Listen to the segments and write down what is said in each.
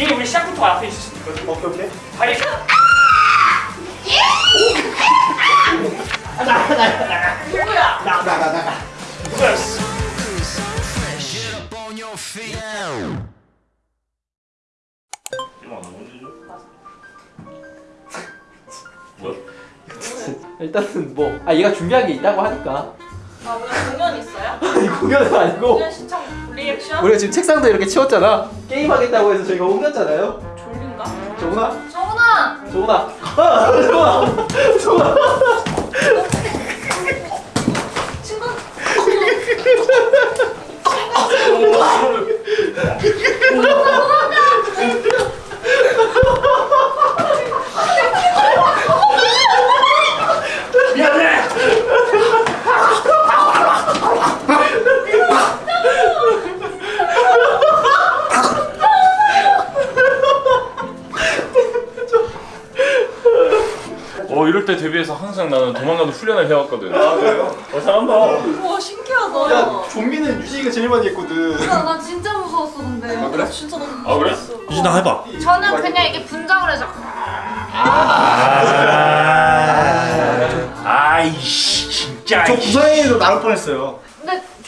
이미 우리 시작부터 앞에 있을 수 있거든. 오케이 오케이. 다리. 누구야? 나나나 나. 누구였어? 일단은 뭐 아 얘가 준비한 게 있다고 하니까 아 오늘 공연 있어요? 아니 공연은 아니고 공연? 우리가 지금 책상도 이렇게 치웠잖아. 게임하겠다고 해서 저희가 옮겼잖아요. 졸린가? 정훈아? 정훈아! 정훈아. 아, 정훈아. 정훈아. 친구? 미안해. 어 이럴 때 대비해서 항상 나는 도망가는 훈련을 해왔거든. 아 그래요? 어 잘한다. 우와 신기하다 야 좀비는 유진이가 제일 많이 했거든. 나, 나 진짜 무서웠어 근데 아, 그래? 나 진짜 너무 아, 그래? 무서웠어 유진아 해봐. 저는 그냥 이게 분장을 해서 아이씨 진짜. 저 부산에도 나올 뻔했어요.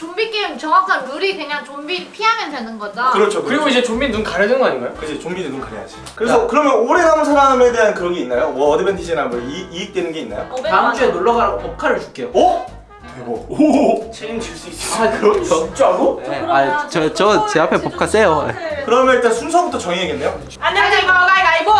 좀비 게임 정확한 룰이 그냥 좀비 피하면 되는 거죠? 그렇죠. 그리고 이제 좀비 눈 가려는 거 아닌가요? 그지 좀비는 눈 가려야지. 그래서 그러면 오래 남은 사람에 대한 그런 게 있나요? 뭐 어드밴티지나 뭐 이, 이익되는 게 있나요? 다음. 주에 놀러 가라고 법카를 줄게요 어? 대박. 오. 책임질 수 있어. 아 그럼요 진짜로? 네, 그러면 아저 저 제 앞에 법카 세요 그러면 일단 순서부터 정해야겠네요. 안녕하세요 가위가위보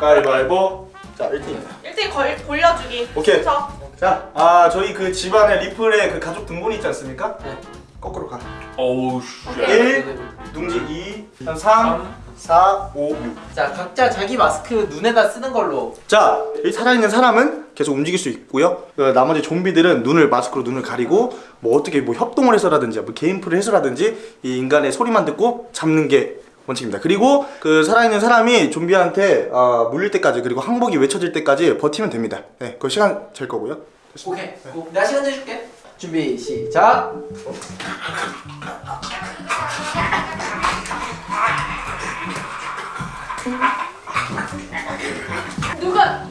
가위바위보. 자 1등입니다. 1등 걸, 골려주기 오케이. 저 자, 아 저희 그 집안에 리플에 그 가족 등본이 있지 않습니까? 네. 거꾸로 가. 어우 씨. 1, 둥지 2, 한 3, 4, 5, 6. 자 각자 자기 마스크 눈에다 쓰는 걸로 자, 이 살아있는 사람은 계속 움직일 수 있고요. 그 나머지 좀비들은 눈을 마스크로 눈을 가리고 뭐 어떻게 뭐 협동을 해서라든지 뭐 게임플을 해서라든지 이 인간의 소리만 듣고 잡는 게 원칙입니다. 그리고 그 살아있는 사람이 좀비한테 어, 물릴 때까지 그리고 항복이 외쳐질 때까지 버티면 됩니다. 네, 그 시간 잴 거고요. 오케이. 고. 내가 시간 내줄게. 준비 시작. 누가?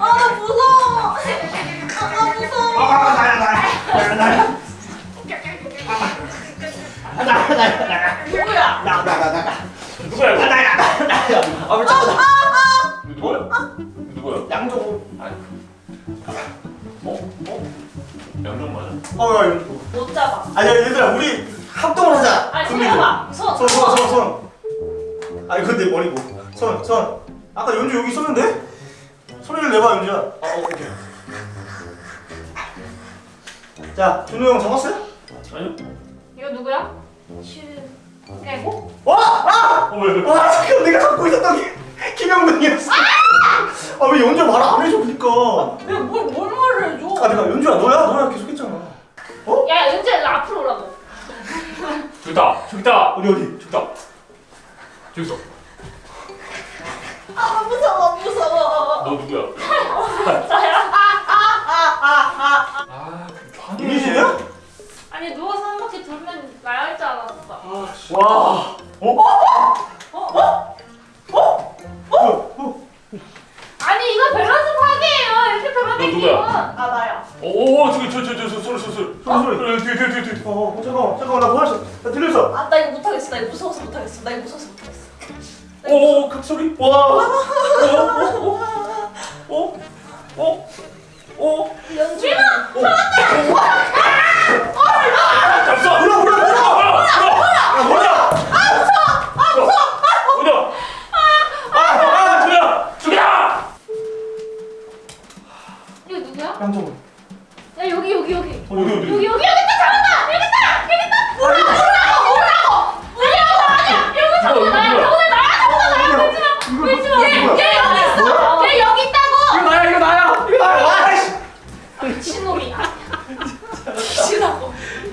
아나 무서워. 아나 무서워 누구야 누구야? 이거? 아 미쳤다 누구야? 누구야? 양조. 어? 어? 양정 맞아? 어, 야, 이거. 못 잡아 아니야, 얘들아, 우리 합동을 하자. 아니 손. 해봐 손 손, 손, 손, 손. 아니 근데 머리고. 손, 손. 아까 연주 여기 있었는데? 소리를 내봐, 연주야. 아, 오케이. 자, 준호 형 잡았어요? 아니요. 이거 누구야? 실 깨고? 와! 아! 어 왜? 왜? 와, 잠깐 내가 갖고 있었던 게 김영근이었어. 아, 왜 연주 말안 해줘, 그니까. 내가 뭘, 뭘 말을 해줘 아, 내가 연주야, 너야, 너야 계속 했잖아. 어? 야 은재 일로 앞으로 오라고 저기다. 저기다. 어디, 어디? 저기다. 저기 있어. 아 무서워 무서워 너 누구야? 나야 아, 이미진이야? 아 니 누워서 한 바퀴 돌면 나야 할줄 알았어 와. 어, 어. 아니 이거 밸런스 파괴예요 이렇게 누구야? 아 나야 오, 저기 저저저 소리 소리 소리. 소리, 소리. 어, 뒤에 뒤에 뒤에. 어, 어, 잠깐만, 잠깐만, 나 뭐하셨어? 나 들렸어. 아나 이거 못하겠어 나 이거 무서워서 못하겠어 나 이거 무서워서 못하겠어 오, 그 소리. 와.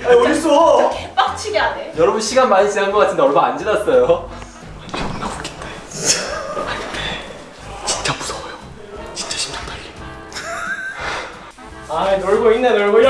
아니, 어딨어? 개빡치게 하네 여러분 시간 많이 지난 것 같은데 얼마 안 지났어요 진짜 무서워요. 진짜 심장 떨려. 아 놀고 있네 놀고 있어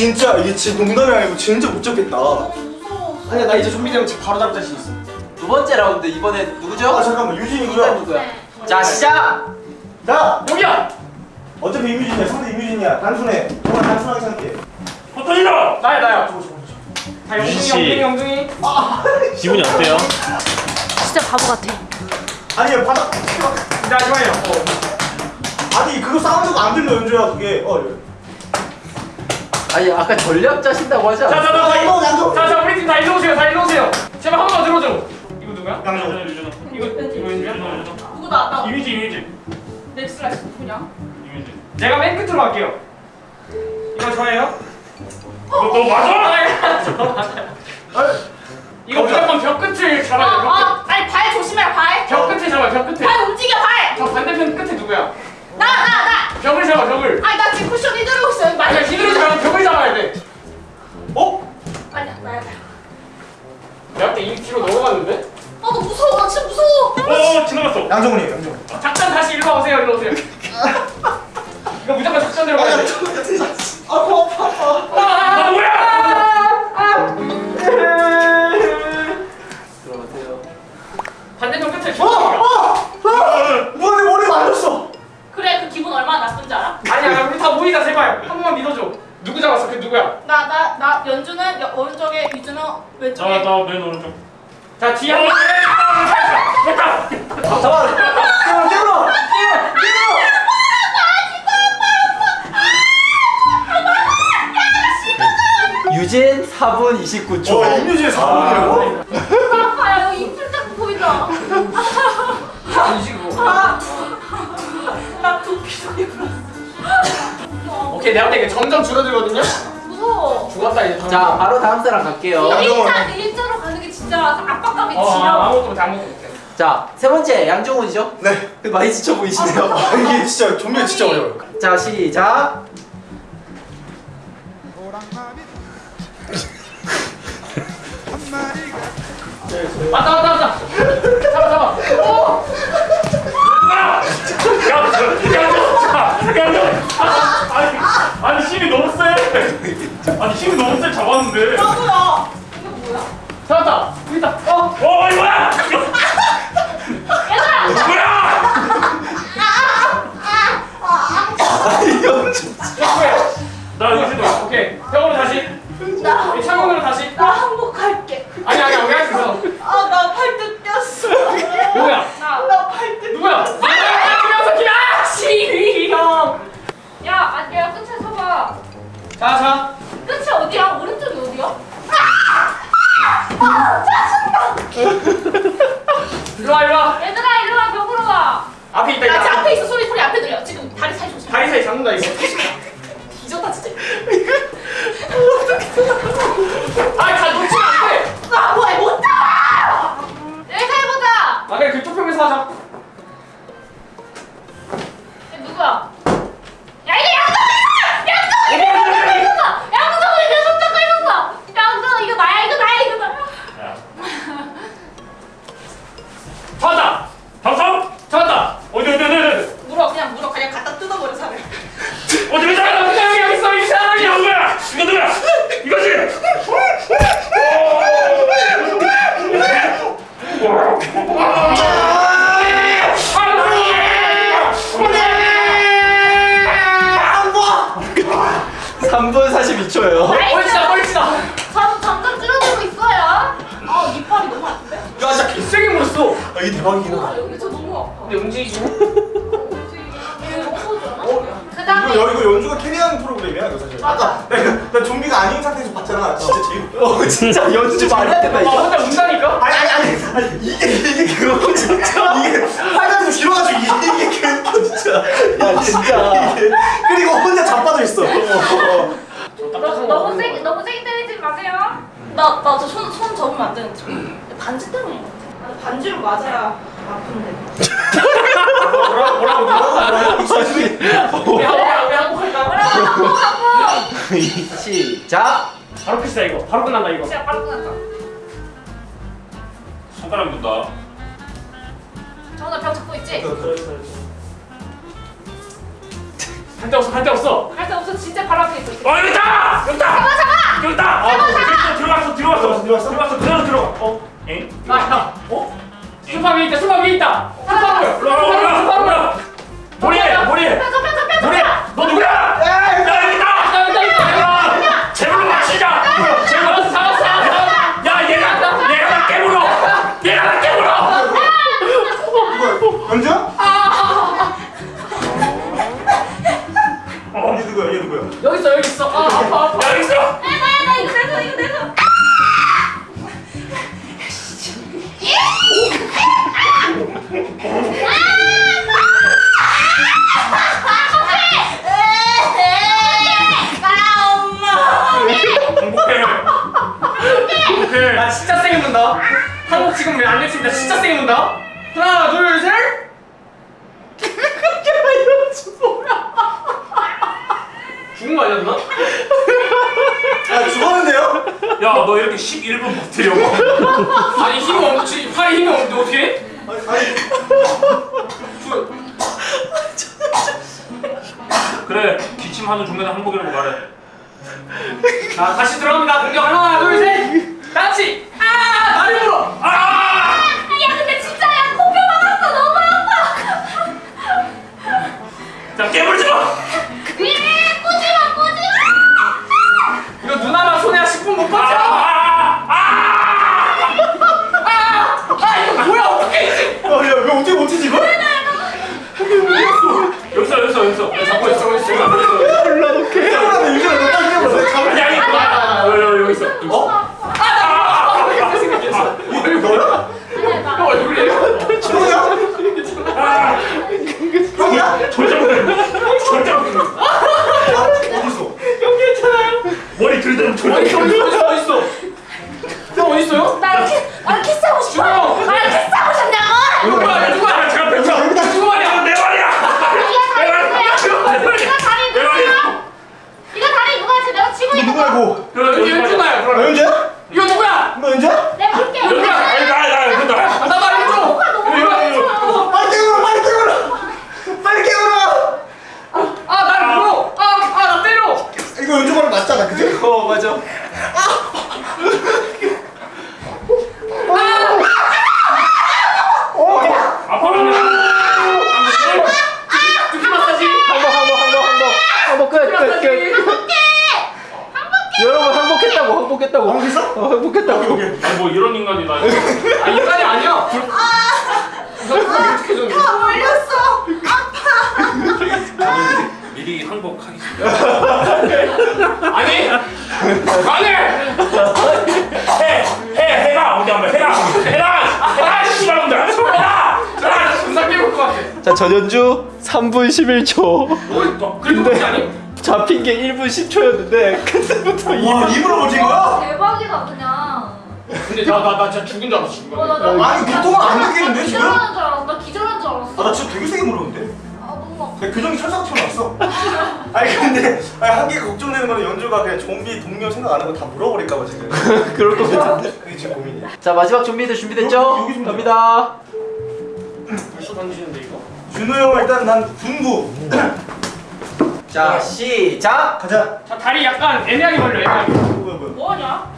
진짜 이게 진짜 농담이 아니고 진짜 못 잡겠다. 아니야 나 이제 좀비 되면 바로 잡을 자신 있어 두 번째 라운드 이번에 누구죠? 아 잠깐만 누구야? 네. 자 시작! 자 여기야! 어차피 이뮤진이야 상대 이뮤진이야 단순해 정말 단순하게 생각해 포토니너! 나야 나야. 자, 영둥이, 씨. 영둥이, 영둥이. 기분이 어때요? 진짜 바보 같아. 아니 바닥 자, 좋아요. 어. 아니 그거 사운드가 안 들려 연주야 그게 어 아니 아까 전략 짜신다고 하지 않았어? 자, 자, 양동, 양동. 자, 자, 우리 팀 다 일로 오세요. 다 일로 오세요. 제발 한 번만 들어줘. 이거 누구야? 양동. 이거 이거 인주야? 누구다? 나 이미지, 이미지. 넥슬라이스 누구냐? 이미지. 내가 맨 끝으로 할게요. 이거 저예요? 너, 너 맞아? 이거 무조건 벽 끝을 잡아야 돼. 아, 아, 아니 발 조심해 발. 벽 끝에 잡아. 벽 끝에. 발 움직여 발. 저 반대편 끝에 누구야? 나 나 나. 벽을 잡아. 벽을. 아니 나 지금 쿠션 휘두르고 있어. 아니, 맞아. 힘으로 잡아. 벽을 잡아야 돼. 어? 아니야 나야 나. 내가 그때 2kg 넘어갔는데? 아너 무서워 나 진짜 무서워. 어, 지나갔어. 양정훈이에요 양정훈 작전 다시 일로 오세요. 일로 오세요. 이거 무조건 작전 들어가야 돼. 아파 아니야, 우리 다 모이자 제발. 한 번만 믿어줘. 누구 잡았어? 그 누구야? 나 나 나 연주는 여- 오른쪽에 유주는 왼쪽에. 나맨 오른쪽. 자 뒤에 한 번. 됐다. 잡아 깨물어 깨물어 유진 4분 29초 어 임유진의 4분이라고? 오케이 내가 볼때 이게 점점 줄어들거든요. 무서워. 죽었다 이제. 자 바로 다음 사람 갈게요 양정원. 일자 일자로 가는 게 진짜 압박감이 어, 아, 지려. 아무것도 못해 아무것도 못해. 자세 번째 양정훈이죠? 네 많이 지쳐 보이시네요 아, 이게 진짜 좀비가 진짜. 어려워요 자 시작 왔다 왔다 왔다. 잡아 잡아. 오. 야, 야, 야, 야, 야. 아니, 아니 힘이 너무 세. 아니 힘이 너무 세 잡았는데. 나도야. 이거 뭐야? 잡았다. 여기 있다. 어, 어, 이거야. 얘들아. 뭐야? 나 여기 있어. 오케이. 벽으로 다시. 나이 창문으로 다시. 나 항복할게. 아니 아니 여기 할수 있어. 아나 팔뚝 꼈어. 누구야? 나 팔뚝. 누구야? 김영석 김아. 시위 형. 야 아니야 끝에 서봐. 자 자. 끝이 어디야? 오른쪽이 어디야? 아 짜증나. 일로 와 일로 와. 얘들아 일로 와 벽으로 와. 앞에 있다 나. 지금 앞에 있어 소리 소리 앞에 들려. 지금 다리 사이 조심. 다리 사이 잡는다 이거. 대박이긴 아 하다 여기 저 너무 아파. 근데 그 이거, 다음에 여- 이거 연주가 carry하는 프로그램이야 이거 사실. 맞아. 나, 이거- 나 좀비가 아닌 상태에서 봤잖아. 진짜 제일 웃겨 어 진짜 연주 많이 해야 된다 아 이거. 혼자 운다니까? 아니 아니 아니. 아니 이게 이게 그거 진짜? 이게 팔다리에서 길어가지고 이게 이게 그 진짜. 야 진짜. 이게. 그리고 혼자 자빠져 있어. 어, 어. 너, 너무 세게 너무 세게 때리지 마세요. 나 나 저 손 손 접으면 안 되는데. 반지 때문인 것 같아 아, 반지로 맞아야 아픈데 뭐라고 뭐라고 뭐라고? 한국할까? 왜 한국할까? 시작 바로 끝이다 이거. 바로 끝난다 이거. 진짜 빨리 끝났다 손가락 둔다. 정훈아 벽 잡고 있지? 갈데 없어 갈데 없어 갈데 없어 진짜 거 아니었나? 아 죽었는데요? 야 너 이렇게 11분 버티려고. 아니 힘이 없지. 팔에 힘이 없는데 어떻게 해? 아니, 아니. 죽- 그래 기침하는 중간에 항복이라고 말해. 자 다시 들어갑니다. 공격 하나 둘셋. 같이 어? 어, 항복했다고 아니 뭐 이런 인간이 나 아 인간이 아니야 이거 어떻게 좀 올렸어. 미리 항복하겠습니다 아니 아니 해! 해! 해라! 어디 한번 해라! 해라! 해라! 씨발놈들! 해라! 해라! 분사 깨울 것 같아 자 전연주 3분 11초 뭐 그렇지 아니? 잡힌 게 1분 10초였는데 그때부터 와 입으로 버틴 거야? 대박이다 그냥. 근데 나 나 나 진짜 죽은 줄 알았어 지금 어, 나, 나, 아니 보통은 안 느끼는데 지금? 기절하는 줄 알았어. 나 기절한 줄 알았어. 아 나 진짜 되게 세게 물었는데? 아 너무 아파. 근데 교정이 철사가 튀어나왔어 아니 근데 아니 한 개가 걱정되는 거는 연주가 그냥 좀비 동료 생각 안 하고 다 물어버릴까봐 지금 그럴 것 같은데 그게 지금 고민이야 자 마지막 준비들 준비됐죠? 여기, 여기 좀 갑니다 벌써 던지는데 이거? 준호 형은 일단 난 군부 자 시작 가자 자 다리 약간 애매하게 벌려 애매하게 뭐야 뭐야 뭐하냐?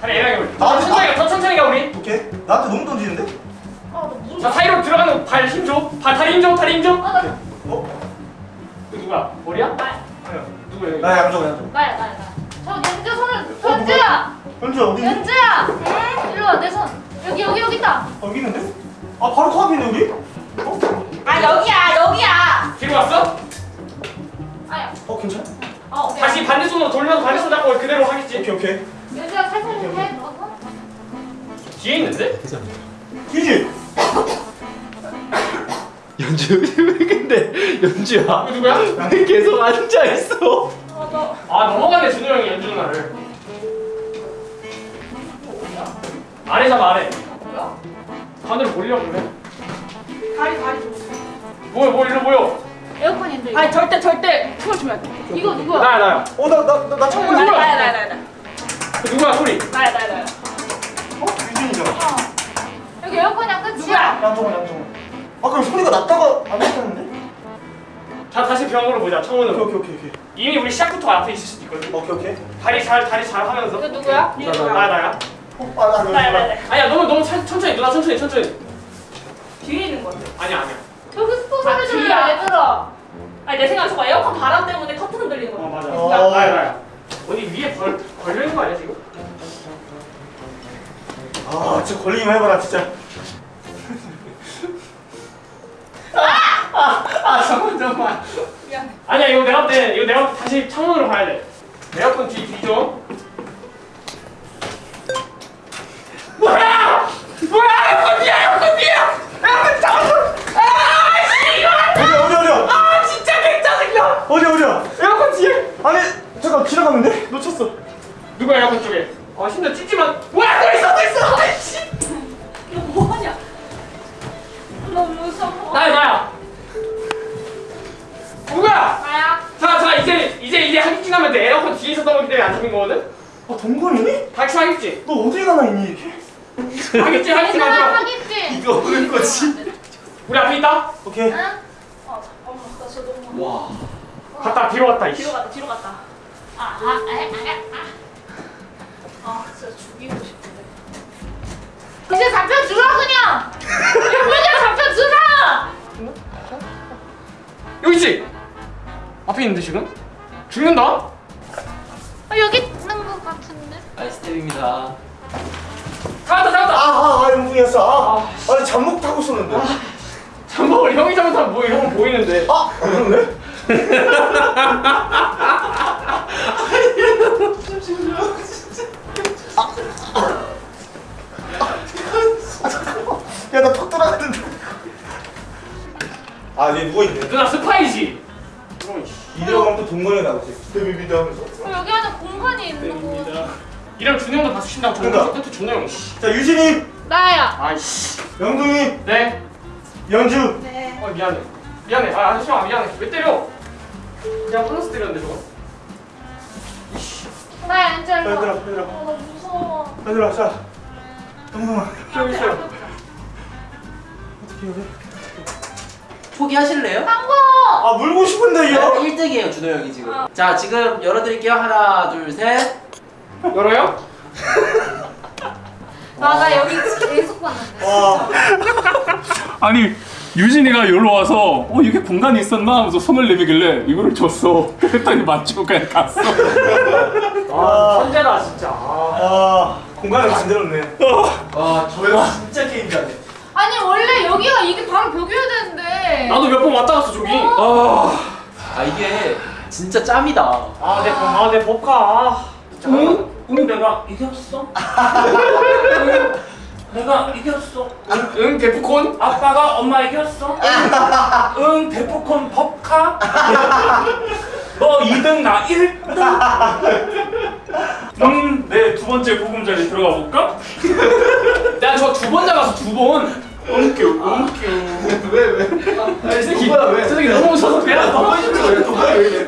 다리 애매하게 벌려 아, 더 천천히 가, 더 천천히 가 우리 오케이 나한테 너무 던지는데? 아너 무슨? 자 사이로 들어가는 발 힘줘 발 다리 힘줘 다리 힘줘 아 나. 어? 그 누구야? 머리야? 나. 누구야 여기? 나 양정 양정 나야 나야 나. 저 연주 손을 연주야. 연주 어디 있니? 연주야. 응? 일로 와내 손. 여기 여기 여기 있다. 어, 여기 있는데? 아 바로 코앞이네 우리? 아 여기야 여기야. 뒤로 왔어? 아야. 어 괜찮아 어 오케이. 다시 반대손으로 돌려서 반대손 잡고 그대로 하겠지 오케이 오케이 연주야 살살 좀 해. 어? 뒤에 있는데? 그지? 연주 왜 근데 연주야 이거 누구야? 왜 계속 앉아 있어 어 너. 아 넘어가네 준호 형이 연주 누나를 아래 잡아 아래 뭐야? 가운데로 몰리려고 그래 다리 다리 줘. 뭐야 뭐 일로 모여 에어컨인데. 아니 절 돼. 이거 누구야? 나야 나야 어 나 나나 참고 누구야? 있어 나야 나야 나야 나야 그 누구야 소리 나야 나야 나야. 어? 유진이잖아 어. 여기 에어컨이야 끝이야. 누구야? 양정은 양정은 아 그럼 소리가 났다가 안 났다는데? 자 다시 병으로 보자 청문으로 오케이 오케이 오케이 이미 우리 시작부터 앞에 있을 수도 있거든 오케이 오케이 다리 잘 다리 잘 하면서 이거 누구야? 나야 나야 어, 아, 나, 나, 나야 나, 나야 아니야 너무 너무 천- 천천히 누나 천천히 천천히 뒤에 있는 거 같아. 아니야 아니야 저기 스포 아, 소리 들려 뒤야. 얘들아. 아니 내 생각에 저거 에어컨 바람 때문에 커튼 흔들리는 어 거. 맞아. 어. 나야 나야 어디 위에 벌 걸려 있는 거 아니야 지금? 아 진짜 걸리기만 해봐라 진짜. 아! 잠깐 잠깐. 아니야 이거 내가 볼때 이거 내가 볼때 다시 창문으로 가야 돼. 에어컨 뒤 뒤죠 뭐야! 뭐야! 에어컨 뒤야 에어컨 뒤야 영웅이었어 아, 아니 잠복 타고 쏘는데 잠복을 형이 잘못하면 뭐 이런 거 보이는데 아? 야나 턱 돌아가는데 아 얘 누워있네 누나 스파이지. 이대로 또 동건이 나오지 데뷔비드 하면서 어, 여기 안에 공간이 있는 거. 이런 준영도 저는 그러니까. 준영 씨자 유진이 나야. 아이씨 영둥이 네 연주 네. 어 미안해 미안해 아 잠시만 미안해 왜 때려 그냥 플러스 때렸는데 저거 나야 이제 일로. 얘들아 와. 얘들아 어, 나 무서워. 얘들아 자 동동아 저기 있어요 어떻게 해야 돼? 포기하실래요? 상고. 아 물고 싶은데 얘 1등이에요 준호 형이 지금. 자 지금 열어드릴게요. 하나 둘 셋. 열어요? 나, 나 여기 계속 봤는데. 와 아니 유진이가 여기로 와서 어 이게 공간이 있었나 하면서 손을 내밀길래 이거를 줬어 그랬더니 맞추고 그냥 갔어 아 천재다 진짜 아. 아, 공간을 만들었네 와 저거 진짜 게임 잘해. 아니 원래 여기가 이게 바로 벽이어야 되는데. 나도 몇 번 왔다 갔어 저기 아 이게 진짜 짬이다. 아내 아 내 법카 아. 응? 응 내가 이겼어? 응, 내가 이겼어? 응, 응 데프콘? 아빠가 엄마 이겼어? 응 데프콘 법카? 너 2등 나 1등? 음내 두 번째 보금자리 들어가 볼까? 내가 저두번 잡았어 두번. 은큐 은큐 왜 왜? 이 새끼 왜? 저 새끼 너무 무서워서 배가 너무 왜 누가 왜 이래?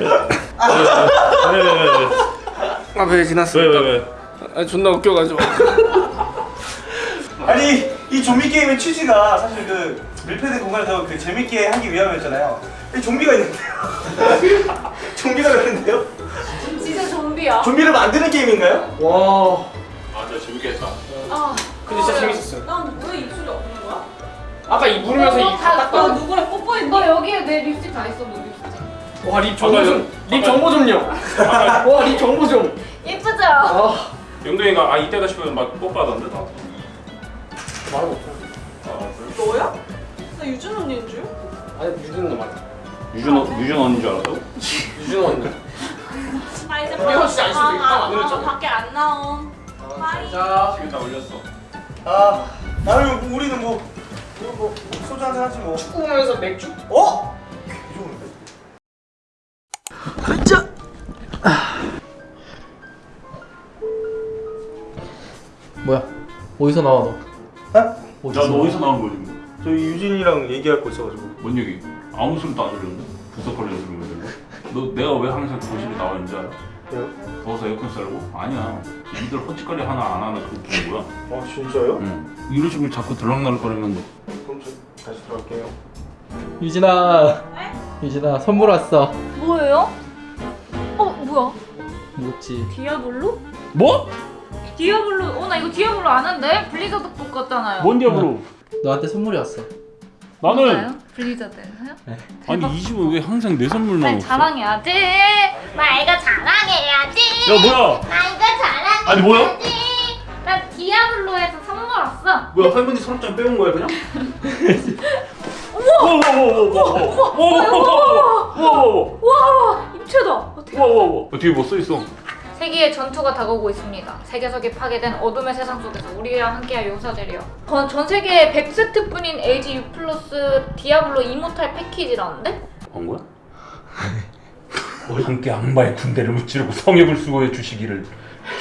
아왜 지났어 왜왜 왜 아 존나 웃겨가지고 아니 이 좀비 게임의 취지가 사실 그 밀폐된 공간에서 그 재밌게 하기 위함이었잖아요 이 좀비가 있는데요 좀비가 있는데요? 진짜 좀비야. 좀비를 만드는 게임인가요? 와아 진짜 재밌겠다 아. 근데 진짜 재밌었어요 난왜 입술이 없는 거야? 아까 이너 이다 다- 너 닦아 누구랑 뽀뽀했니? 너 여기에 내 립스틱 다 있어, 너 립스틱. 와립 정보 좀립 정보 좀요 와립 정보 좀 예쁘죠? 아, 영동이가 아 이때다 싶으면 막 뽀빠던데 나 말은 없어 아, 그래? 너야? 나 유준 언니인 줄? 아니 유준 너 맞아 유준, 어- 유준 언니인 줄 알았다고? 유준 언니 나 이제 진짜 안 있다. 아, 아, 좀. 밖에 안 나옴. 빠이. 자 지금 다 올렸어 아 나는 뭐 우리는 뭐, 뭐, 뭐 소주 한잔 하지 뭐 축구 보면서 맥주 어? 개 좋은데? 뭐야? 어디서 나와 너? 어? 야너 어디서 나온 거지? 뭐? 저희 유진이랑 얘기할 거 있어가지고 뭔 얘기? 아무 소리도 안 들렸는데? 부석거리는 소리만 들려? 너 내가 왜 항상 거실에 나와 있는 줄 알아? 왜요? 더워서 에어컨 썰고? 아니야 니들 헛짓거리 하나 안 하나 그게 좋은 거야 아 진짜요? 응 이런 식으로 자꾸 들락날락거리면 그럼 저 다시 들어갈게요 유진아. 네? 유진아 선물 왔어 뭐예요? 어 뭐야? 뭐지 디아블로? 뭐? 디아블로 어 나 이거 디아블로 아는데 블리자드 것 같잖아요. 뭔 디아블로? 너한테 선물이 왔어 나는 맞아요? 블리자드예요? 아니 이 집은 왜 항상 내 선물 날 나오고 자랑해야지. 나 이거 자랑해야지. 야 뭐야 나 이거 자랑해야지. 아니, 뭐야? 나 디아블로에서 선물 왔어. 뭐야 할머니 서랍장 빼온 거야 그냥? 우와 와 입체다. 어, 대박. 우와 뒤에 뭐 써있어 세계의 전투가 다가오고 있습니다. 세계석이 파괴된 어둠의 세상 속에서 우리와 함께할 용사들이여. 전, 전 세계에 100세트뿐인 LG U 플러스 디아블로 이모탈 패키지라는데? 건 거야? 함께 악마의 군대를 무찌르고 성역을 수호해 주시기를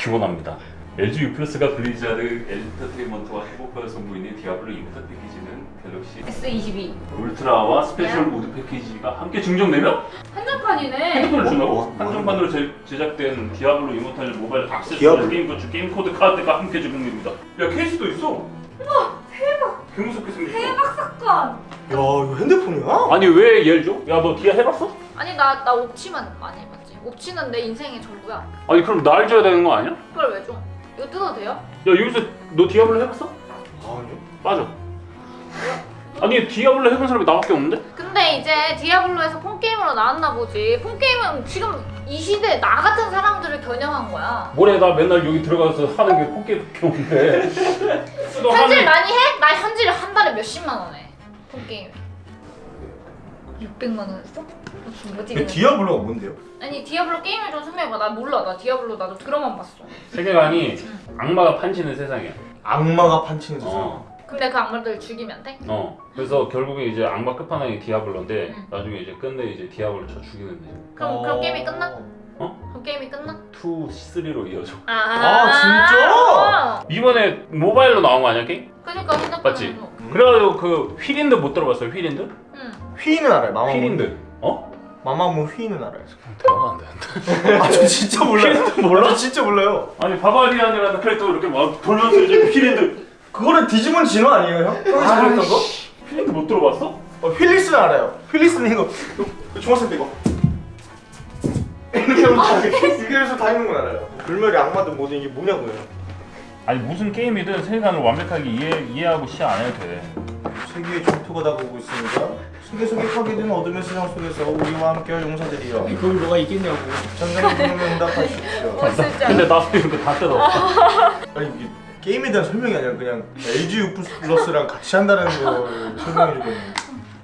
기원합니다. LG U 플러스가 블리자드 엔터테인먼트와 행복을 선보이는 디아블로 이모탈 패키지는 갤럭시 S22. 울트라와 스페셜 모드 패키지가 함께 증정되면 한정판이네. 핸드폰을 준다고? 뭐, 뭐, 한정판으로 제, 제작된 디아블로 이모탈 모바일 액세서리 디아블로? 게임 거치 게임 코드 카드가 함께 제공됩니다. 야 케이스도 있어. 우와 대박. 개 무섭게 생겼어. 대박 사건. 야 이거 핸드폰이야? 아니 왜 얘를 줘? 야 너 디아 해봤어? 아니 나 나 옵치만 많이 해봤지. 옵치는 내 인생의 전부야. 아니 그럼 날 줘야 되는 거 아니야? 그걸 왜 줘? 이거 뜯어도 돼요? 야 여기서 너 디아블로 해봤어? 아니요 빠져. 아니 디아블로 해본 사람이 나밖에 없는데? 근데 이제 디아블로에서 폰게임으로 나왔나 보지. 폰게임은 지금 이 시대 나 같은 사람들을 겨냥한 거야. 뭐래 나 맨날 여기 들어가서 하는 게 포켓밖에 없는데. 너 현질 하는 많이 해? 나 현질 한 달에 몇십만 원 해. 폰게임. 600만 원 했어? 디아블로가 뭔데요? 아니 디아블로 게임을 좀 설명해봐. 나 몰라. 나 디아블로 나도 드라마 봤어. 세계관이 악마가 판치는 세상이야. 악마가 판치는 세상 어. 근데 그 악마들 죽이면 돼? 어. 그래서 결국에 이제 악마 끝판왕이 디아블로인데 응. 나중에 이제 끝내 이제 디아블로 쳐 죽이는 거지. 그럼 그럼 게임이 끝나? 어? 그럼 게임이 끝나? 2, 3로 이어져. 아, 아, 진짜? 이번에 모바일로 나온 거 아니야 게임? 그러니까 핸드폰에서. 맞지? 그래가지고 그 whirlwind 못 들어봤어요 whirlwind? 응. 휘인 알아요 마마무 휘인. 어? 마마무 휘인 알아요 대화가 안 되는데. 아 저 진짜 몰라요 몰라? 저 진짜 몰라요 아니 barbarian이라는 캐릭터 이렇게 막 돌면서 이제 whirlwind. 그거는 디지몬 진화 아니에요 형? 형이 잘했던 거? whirlwind 못 들어봤어? 어, 힐리스는 알아요 힐리스는 이거 이거 중학생 때 이거 이렇게 다 이렇게 해서 다니는 건 알아요 불멸의 악마든 뭐든 이게 뭐냐고요 아니 무슨 게임이든 세계관을 완벽하게 이해, 이해하고 시작 안 해도 돼. 세계의 전투가 다가오고 있습니다 세계 속에 파괴된 어둠의 세상 속에서 우리와 함께할 용사들이여 그걸 너가 이겼냐고 전장의 부름에 응답하십시오 않아? 근데 나도 이거 다 뜯어. 아니 이게 게임에 대한 설명이 아니라 그냥 LG U 플러스랑 같이 한다는 걸 설명해주고 있는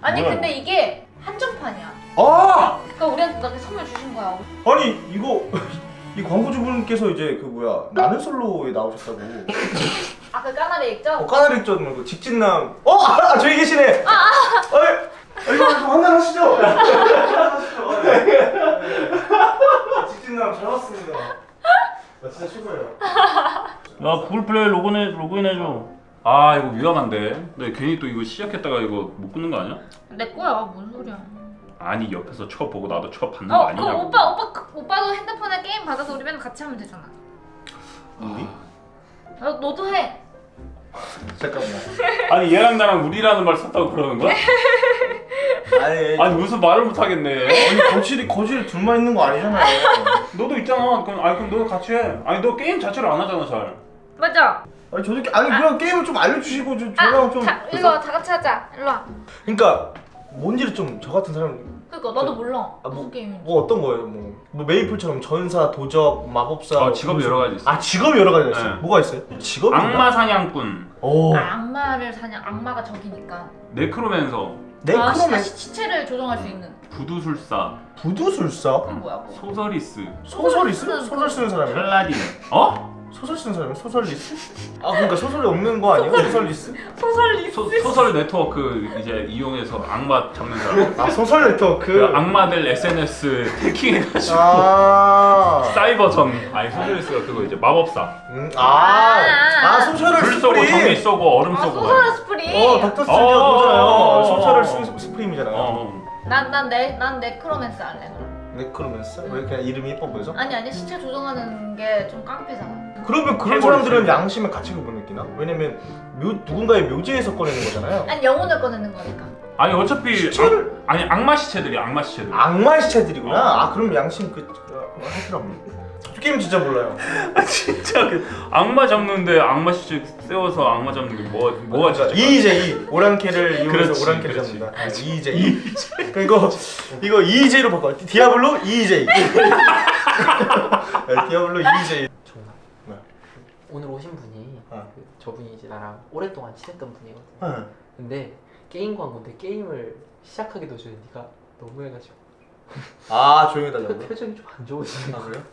아니 뭐야, 근데 이게 한정판이야. 아! 그러니까 우리한테 나한테 선물 주신 거야. 아니 이거 이 광고주분께서 이제 그 뭐야 나는 솔로에 나오셨다고 아 그 까나리 있죠? 어, 까나리 액젓 말고 직진남 어! 아, 아 저기 계시네 아! 아! 아 이거 좀 한잔하시죠 한잔하시죠 직진남 잘 왔습니다 나 진짜 최고예요 야 구글 플레이 로그인해 로그인해줘. 아 이거 위험한데. 근데 괜히 또 이거 시작했다가 이거 못 끊는 거 아니야? 내 거야. 뭔 소리야? 아니 옆에서 쳐 보고 나도 쳐 받는 거 어, 그 아니냐고. 오빠 오빠 그, 오빠도 핸드폰에 게임 받아서 우리 맨날 같이 하면 되잖아. 우리? 어, 너도 해. 잠깐만 아니 얘랑 나랑 우리라는 말 썼다고 그러는 거야? 아니 아니 무슨 말을 못 하겠네. 아니 거실이 거실에 둘만 있는 거 아니잖아요 너도 있잖아. 그럼 아니 그럼 너 같이 해. 아니 너 게임 자체를 안 하잖아 잘. 맞아. 아니 저도 게- 아니 그냥 게임을 좀 알려주시고 좀 아, 저랑 좀 자, 와. 다 같이 하자. 일로 와. 그러니까 뭔지를 좀 저 같은 사람 그니까 나도 몰라. 아, 무슨 뭐, 게임인지. 뭐 어떤 거예요? 뭐, 뭐 메이플처럼 전사, 도적, 마법사 아, 직업이 여러 가지 있어. 아 직업이 여러 가지 있어요? 네. 뭐가 있어요? 직업이 악마 사냥꾼, 오 아, 악마를 사냥 악마가 적이니까. 네크로맨서, 네 아, 시체를 조정할 수 있는. 부두술사, 부두술사 그건 뭐야? 그거? 소서리스, 소설이 쓰는 쓰? 소설 쓰는 사람이요? 팔라딘. 어? 소설 쓰는 사람이 소설리스? 아 그러니까 소설이 없는 거 아니에요? 소설리스? 소설리. 소, 소설 네트워크 이제 이용해서 악마 잡는 사람. 아 소설 네트워크 그 악마들 SNS 해킹해가지고 아 사이버전. 아니 소서리스가 그거 이제 마법사. 음, 아, 아 소설을 불 쏘고 스프림 쏘고 얼음 아, 쏘고. 소설 스프링. 어 닥터 어, 어, 어, 소설을 어. 쓰 스프림이잖아요 어. 난난내난 네크로맨스 할래 그럼. 네크로맨서? 왜 그냥 이름이 예뻐 보여서? 아니 아니 시체 조종하는 게 좀 깡패잖아. 그러면 그런 사람들은. 양심의 가책을 못 느끼나? 왜냐면 묘, 누군가의 묘지에서 꺼내는 거잖아요. 아니 영혼을 꺼내는 거니까. 아니 어차피 시체를- 악, 아니 악마 시체들이 악마 시체들. 악마 시체들이구나. 아 그럼 양심 그 어, 하더라고. 게임 진짜 몰라요. 아 진짜 그 악마 잡는데 악마 시체 세워서 악마 잡는 게 뭐 뭐가 진짜 이이제이 오랑캐를 이용해서 오랑캐를. 잡는다. 아, 이이제이. 그러니까 이거 이거 이이제이로 바꿔. 디아블로 이이제이. 디아블로 이이제이. 정말 네. 오늘 오신 분이 어. 그 저분이 이제 나랑 오랫동안 친했던 분이거든. 어. 근데 게임 광고인데 게임을 시작하기도 전에 네가 너무 해가지고 아 조용히 해달라고. 표정이 좀 안 좋으시네. 아 그래요?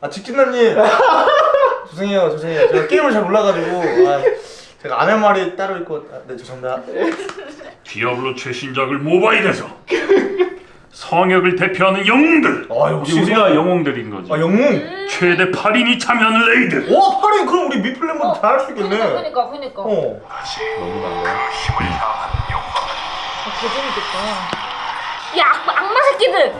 아 직진남님 죄송해요 죄송해요 제가 게임을 잘 몰라가지고 아, 제가 안 할 말이 따로 있고 아, 네 죄송합니다 디아블로 최신작을 모바일에서 성역을 대표하는 영웅들. 아 역시 우리가 영웅들인 거지. 아 영웅 최대 8인이 참여하는 raid. 와 파린 그럼 우리 미플랜보다 다할 수 있겠네 그니까 그니까. 어 너무 달라. 아, 개 재밌겠다. 야 악, 악마 새끼들.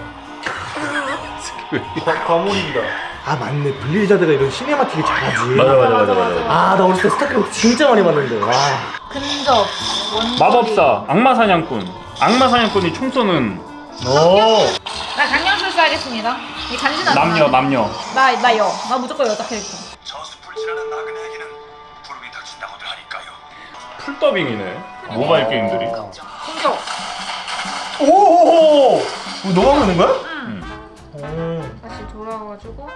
과, 과몰입이다 아 맞네 블리자드가 이런 cinematic을 잘하지 맞아 맞아 맞아 맞아. 아나 어렸을 때 스타크래프트 진짜 많이 봤는데 와 근접. 마법사 악마 사냥꾼. 악마 사냥꾼이 총 쏘는 오. 나 강령술사 하겠습니다. 이 간지나. 남녀 남녀. 나나 여. 나 무조건 여자 캐릭터. 저수풀지라는 나그네에게는 부름이 닥친다고들 하니까요. 풀 더빙이네. 모바일 게임들이. 근접. 오오오 너 하고 있는 거야? 응. 음. 다시 돌아와가지고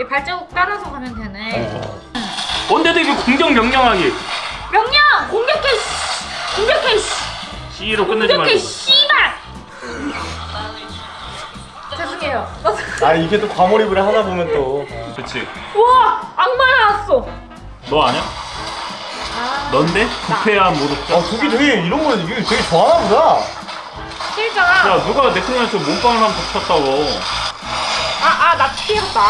이 발자국 따라서 가면 되네. 언제도 이게 공격 명령하기. 명령 공격해. 씨. 공격해. 씨. C로 끝내지 공격해. 말고. 씨발. 죄송해요. 아 이게 또 과몰입을 하다 보면 또 그렇지. 우와 악마 나왔어. 너 아냐? 아 넌데? 부패한 모독자. 아, 그게 되게 이런 거 되게 좋아하나 보다. 싫잖아. 야 누가 네크로맨서 몸빵을 한번 쳤다고. 아 아 나 피했다.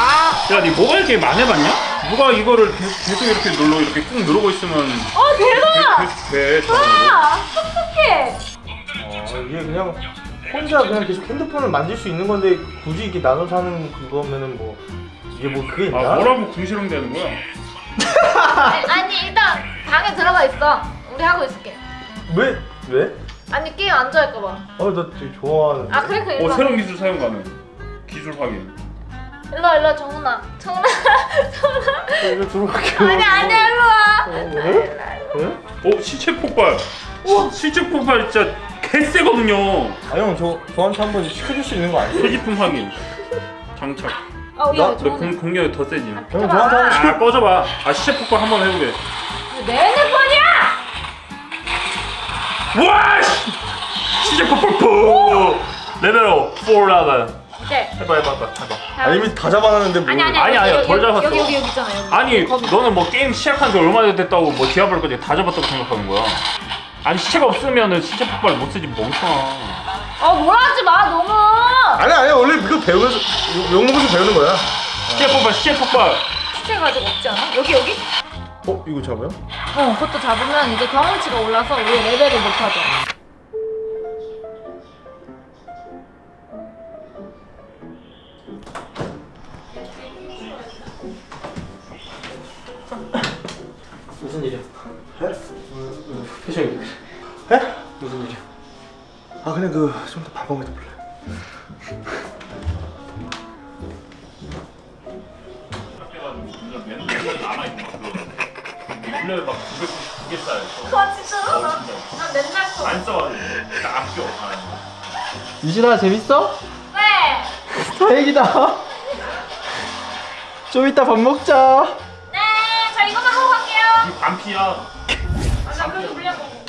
야, 니 모바일 게임 안 해봤냐? 누가 이거를 계속, 계속 이렇게 눌러 이렇게 꾹 누르고 있으면 어 대박. 계속 돼. 자동으로. 아 똑똑해. 어, 이게 그냥 혼자 그냥 계속 핸드폰을 만질 수 있는 건데 굳이 이렇게 나눠서 하는 그거면은 뭐 이게 뭐 그게 있나? 아 뭐라고 궁시렁 대는 거야? 아니, 일단 방에 들어가 있어. 우리 하고 있을게. 왜? 왜? 아니 게임 안 좋아할까 봐. 어, 나 되게 좋아하는데. 아 그래 그래 어 와. 새로운 기술 사용 가능. 기술 확인. 일로 와 일로 와 정훈아. 정훈아. 정훈아. 이거 들어갈게요. 아니 아니야 일로 와. 어, 왜? 왜? 어 시체 폭발. 시, 시체 폭발 진짜 개쎄거든요. 아, 형, 저, 저한테 한번 시켜줄 수 있는 거 아니에요? 소지품 확인. 장착. 어 나- 너. 공, 공격이 더 세지. 형, 저한테 한번 시켜. 아 꺼져봐. 아 시체 폭발 한번 해보게. 내 핸드폰이야. 와! 씨! 시체 폭발 푸! level up 4라다. 이제. 해봐 해봐 해봐. 해봐. 아, 이미 다 잡아놨는데 뭐. 아니 아니 아니, 아니야, 덜 잡았어. 여기 여기 여기 있잖아 여기. 아니 거기. 너는 뭐 게임 시작한 지 얼마나 됐다고 뭐 디아블로까지 다 잡았다고 생각하는 거야? 아니 시체가 없으면은 시체 폭발 못 쓰지 멍청아. 어 뭐라 하지 마 너무. 아니, 아니, 원래 이거 배우면서, 욕 먹으면서 배우는 거야. 시체 폭발 시체 폭발. 시체 가지고 없지 않아? 여기 여기? 어, 이거 잡아요? 어 그것도 잡으면 이제 경험치가 올라서 우리 레벨이 높아져. 무슨 일이야? 표정이. 에? 무슨 일이야? 아, 그냥 그, 좀 더밥 먹어도 몰라. 원래 막 900개 쌀. 와 진짜로? 나, 난 맨날 써. 안 써. 딱 아껴. 유진아 재밌어? 네. 다행이다. 좀 이따 밥 먹자. 네. 저 이것만 하고 갈게요. 이 반피야. 아, 나 그래도 물려먹어.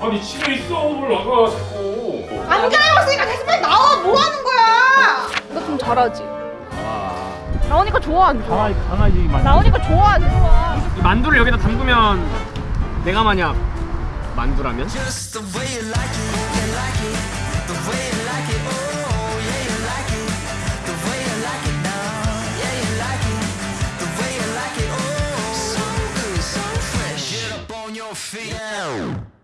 아니 집에 있어 올라가 자꾸. 안 기다려봤으니까 계속 빨리 나와 뭐 하는 거야? 너좀 잘하지? 나오니까 좋아 안 좋아? 강아지 강아지 만 나오니까 좋아 안 좋아? 이 만두를 여기다 담그면 내가 만약 만두라면 feet. Yeah.